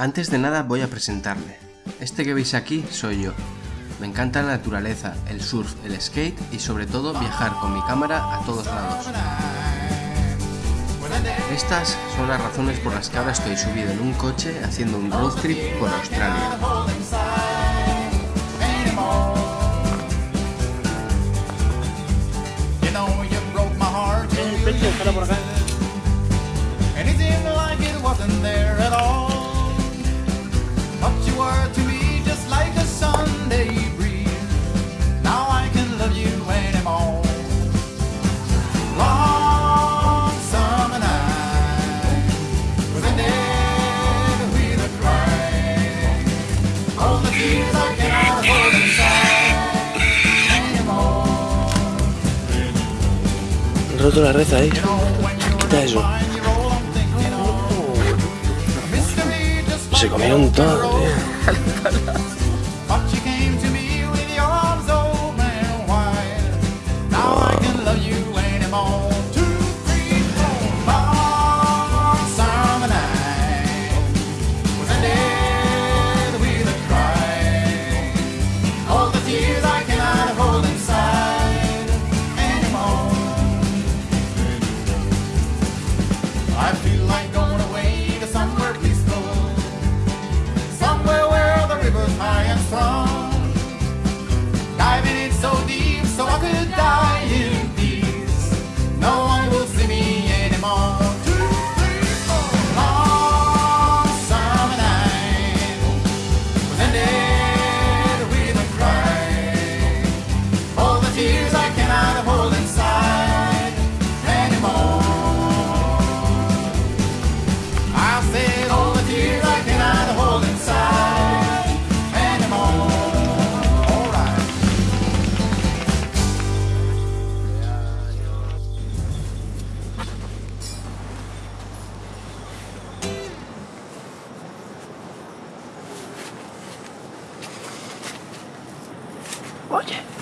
Antes de nada voy a presentarme. Este que veis aquí soy yo. Me encanta la naturaleza, el surf, el skate y sobre todo viajar con mi cámara a todos lados. Estas son las razones por las que ahora estoy subido en un coche haciendo un road trip por Australia. El por acá. Roto la red ahí. Quita eso. Se comieron todo, tío. Olha.